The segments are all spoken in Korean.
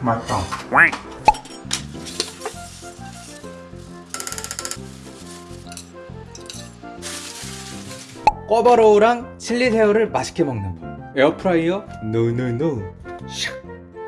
맛있다. 꿔바로우랑 칠리 새우를 맛있게 먹는 법. 에어프라이어? no no no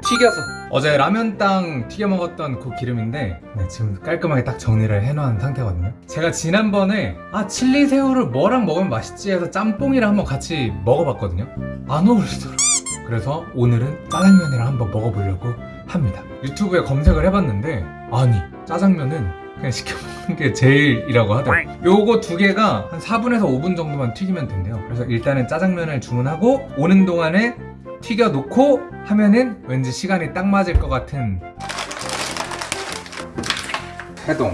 튀겨서. 어제 라면땅 튀겨 먹었던 그 기름인데 네, 지금 깔끔하게 딱 정리를 해놓은 상태거든요. 제가 지난번에 아 칠리 새우를 뭐랑 먹으면 맛있지 해서 짬뽕이랑 한번 같이 먹어봤거든요. 안 어울리더라고요 그래서 오늘은 짜장면이랑 한번 먹어보려고 합니다. 유튜브에 검색을 해봤는데 아니 짜장면은 그냥 시켜 먹는 게 제일이라고 하더라고요. 요거 두 개가 한 4분에서 5분 정도만 튀기면 된대요. 그래서 일단은 짜장면을 주문하고 오는 동안에 튀겨 놓고 하면은 왠지 시간이 딱 맞을 것 같은 해동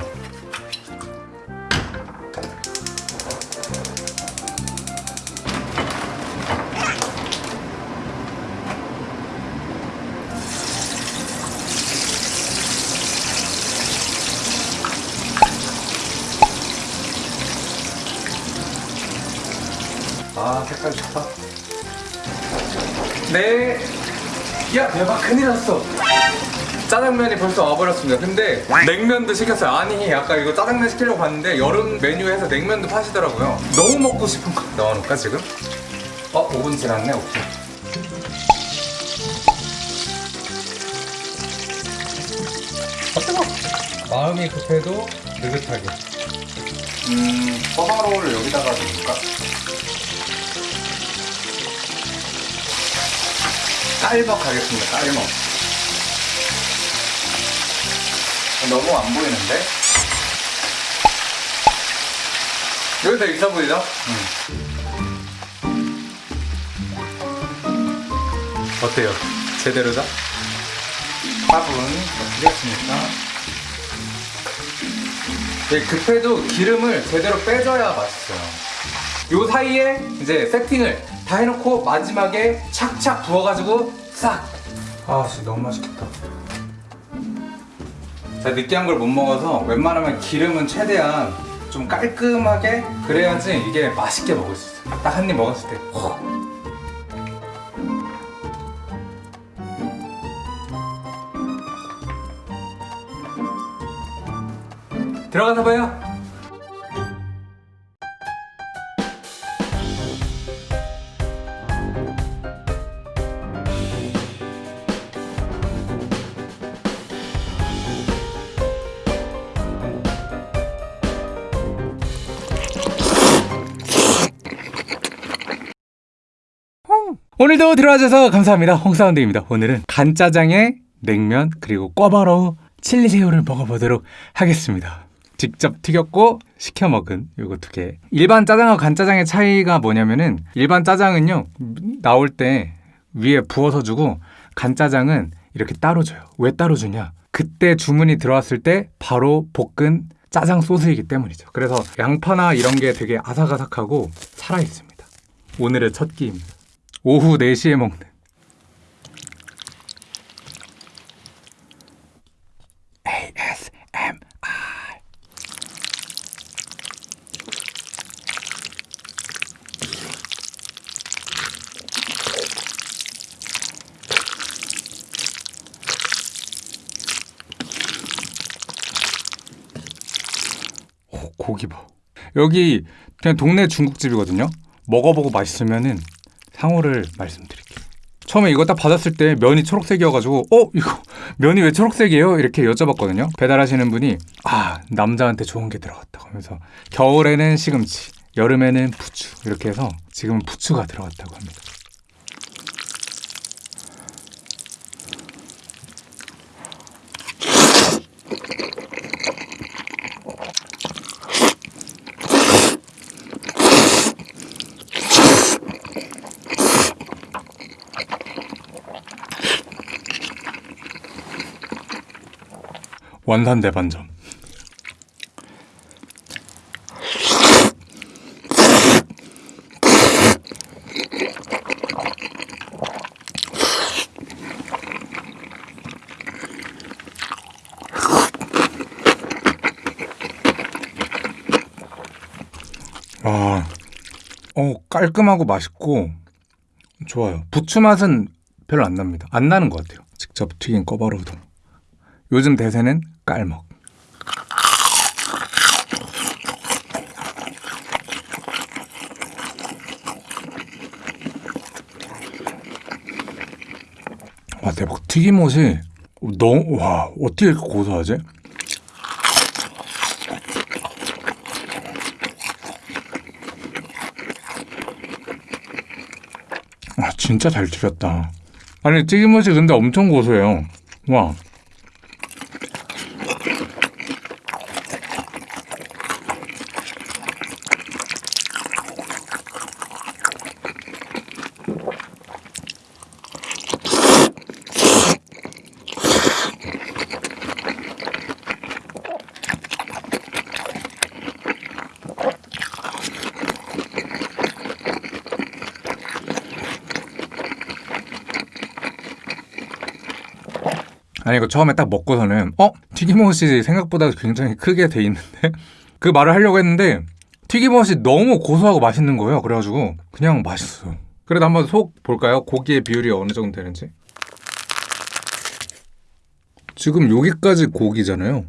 좋다 네. 야 대박 큰일 났어. 짜장면이 벌써 와버렸습니다. 근데 냉면도 시켰어요. 아니 아까 이거 짜장면 시키려고 봤는데 여름 메뉴에서 냉면도 파시더라고요. 너무 먹고 싶은 거 넣어놓을까 지금? 어 5분 지났네. 오케이. 아 뜨거. 마음이 급해도 느긋하게. 음 꿔바로우를 여기다가 넣을까? 깔먹 가겠습니다. 깔먹. 너무 안 보이는데? 여기 더 있어 보이죠? 어때요? 제대로죠? 화분 어떻게 했습니까? 네, 급해도 기름을 제대로 빼줘야 맛있어요. 요 사이에 이제 세팅을 다 해놓고 마지막에 착착 부어가지고 싹! 아 진짜 너무 맛있겠다 제가 느끼한 걸 못 먹어서 웬만하면 기름은 최대한 좀 깔끔하게 그래야지 이게 맛있게 먹을 수 있어요 딱 한 입 먹었을 때 호. 들어가서 봐요 오늘도 들어와줘서 감사합니다. 홍사운드입니다. 오늘은 간짜장에 냉면 그리고 꿔바로우 칠리새우를 먹어보도록 하겠습니다. 직접 튀겼고 시켜 먹은 요거 두 개. 일반 짜장하고 간짜장의 차이가 뭐냐면은 일반 짜장은요 나올 때 위에 부어서 주고 간짜장은 이렇게 따로 줘요. 왜 따로 주냐? 그때 주문이 들어왔을 때 바로 볶은 짜장 소스이기 때문이죠. 그래서 양파나 이런 게 되게 아삭아삭하고 살아 있습니다. 오늘의 첫 끼입니다. 오후 4시에 먹는 ASMR 오, 고기 봐. 여기 그냥 동네 중국집이거든요. 먹어보고 맛있으면은 상호를 말씀드릴게요. 처음에 이거 딱 받았을 때 면이 초록색이어가지고 어 이거 면이 왜 초록색이에요? 이렇게 여쭤봤거든요. 배달하시는 분이 아 남자한테 좋은 게 들어갔다고 하면서 겨울에는 시금치, 여름에는 부추 이렇게 해서 지금은 부추가 들어갔다고 합니다. 원산 대반점. 와, 어 깔끔하고 맛있고 좋아요. 부추 맛은 별로 안 납니다. 안 나는 것 같아요. 직접 튀긴 꿔바로 우동. 요즘 대세는 깔먹. 와 대박 튀김옷이 너무 와 어떻게 이렇게 고소하지? 아 진짜 잘 튀겼다 아니 튀김옷이 근데 엄청 고소해요 와 아니 이거 처음에 딱 먹고서는 어? 튀김옷이 생각보다 굉장히 크게 돼 있는데 그 말을 하려고 했는데 튀김옷이 너무 고소하고 맛있는 거예요 그래가지고 그냥 맛있어요 그래도 한번 속 볼까요? 고기의 비율이 어느 정도 되는지 지금 여기까지 고기잖아요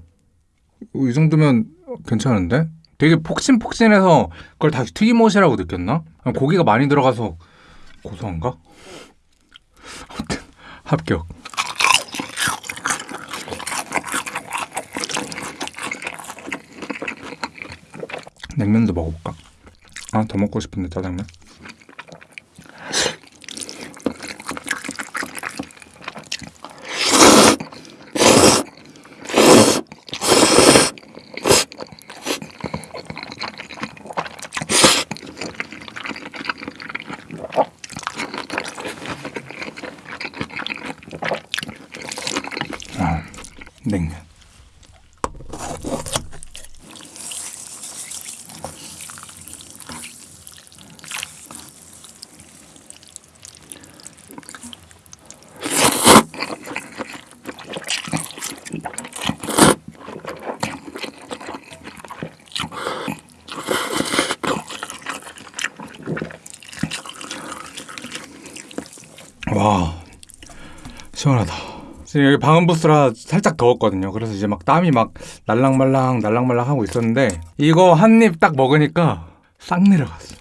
이 정도면 괜찮은데? 되게 폭신폭신해서 그걸 다시 튀김옷이라고 느꼈나? 고기가 많이 들어가서 고소한가? 합격 냉면도 먹어볼까? 아, 더 먹고 싶은데 짜장면. 아, 냉면. 와 시원하다 지금 여기 방음 부스라 살짝 더웠거든요. 그래서 이제 막 땀이 막 날랑말랑 날랑말랑 하고 있었는데 이거 한 입 딱 먹으니까 싹 내려갔어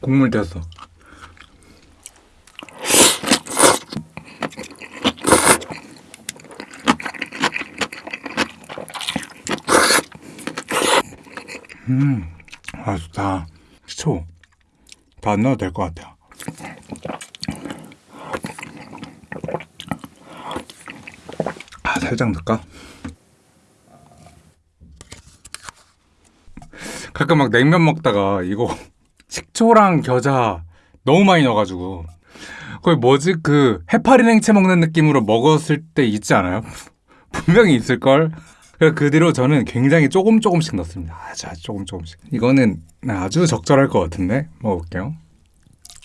국물 됐어 음, 아 좋다. 식초 다 안 넣어도 될 것 같아요. 아 살짝 넣을까? 가끔 막 냉면 먹다가 이거 식초랑 겨자 너무 많이 넣어가지고 거의 뭐지 그 해파리 냉채 먹는 느낌으로 먹었을 때 있지 않아요? 분명히 있을걸? 그그 뒤로 저는 굉장히 조금 조금씩 넣습니다. 아주 조금 조금씩. 이거는 아주 적절할 것 같은데 먹어볼게요.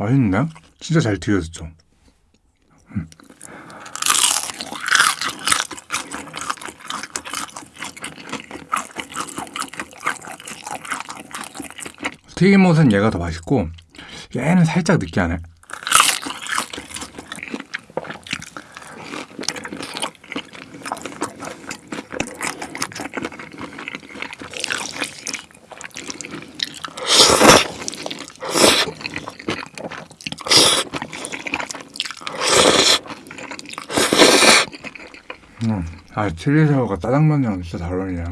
맛있네. 진짜 잘 튀겨졌죠. 음. 튀김옷은 얘가 더 맛있고 얘는 살짝 느끼하네. 음, 아 칠리새우가 짜장면이랑 진짜 잘 어울리네.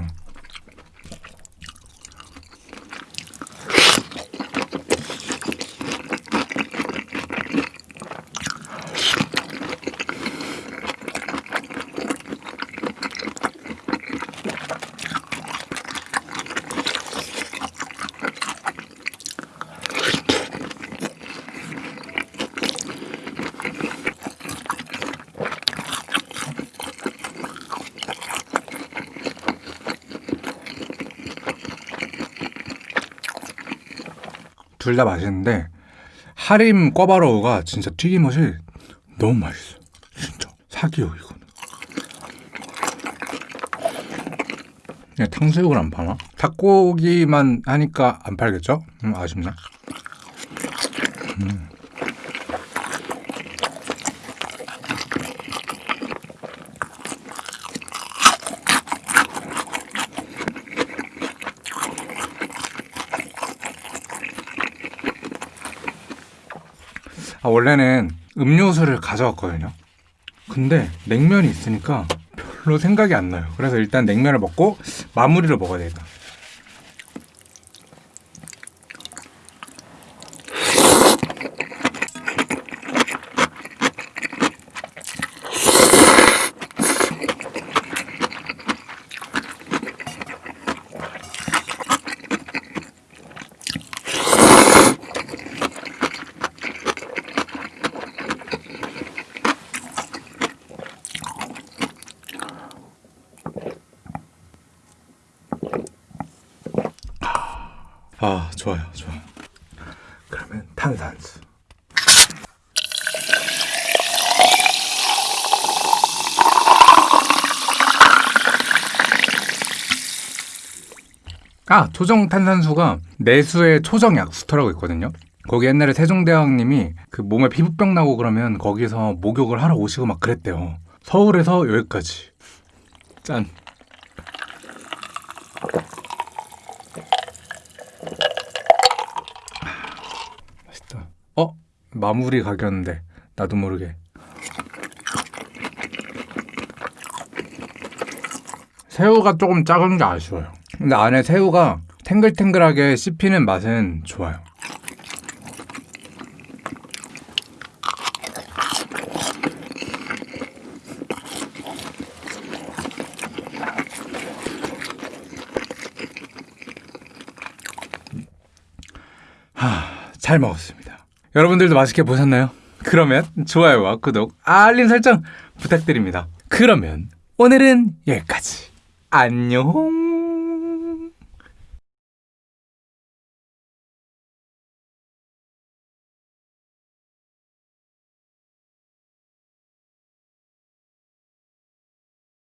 둘 다 맛있는데 하림 꿔바로우가 진짜 튀김옷이 너무 맛있어. 진짜 사기요 이거는. 그냥 탕수육을 안 파나? 닭고기만 하니까 안 팔겠죠? 음, 아쉽네. 음. 원래는 음료수를 가져왔거든요. 근데 냉면이 있으니까 별로 생각이 안 나요. 그래서 일단 냉면을 먹고 마무리를 먹어야 되겠다. 아, 좋아요, 좋아요. 그러면 탄산수. 아, 초정 탄산수가 내수의 초정 약 수터라고 있거든요. 거기 옛날에 세종대왕님이 그 몸에 피부병 나고 그러면 거기서 목욕을 하러 오시고 막 그랬대요. 서울에서 여기까지. 짠. 맛있다. 어? 마무리 각이었는데 나도 모르게. 새우가 조금 작은 게 아쉬워요. 근데 안에 새우가 탱글탱글하게 씹히는 맛은 좋아요. 하, 잘 먹었습니다. 여러분들도 맛있게 보셨나요? 그러면 좋아요와 구독, 알림 설정 부탁드립니다. 그러면 오늘은 여기까지. 안녕.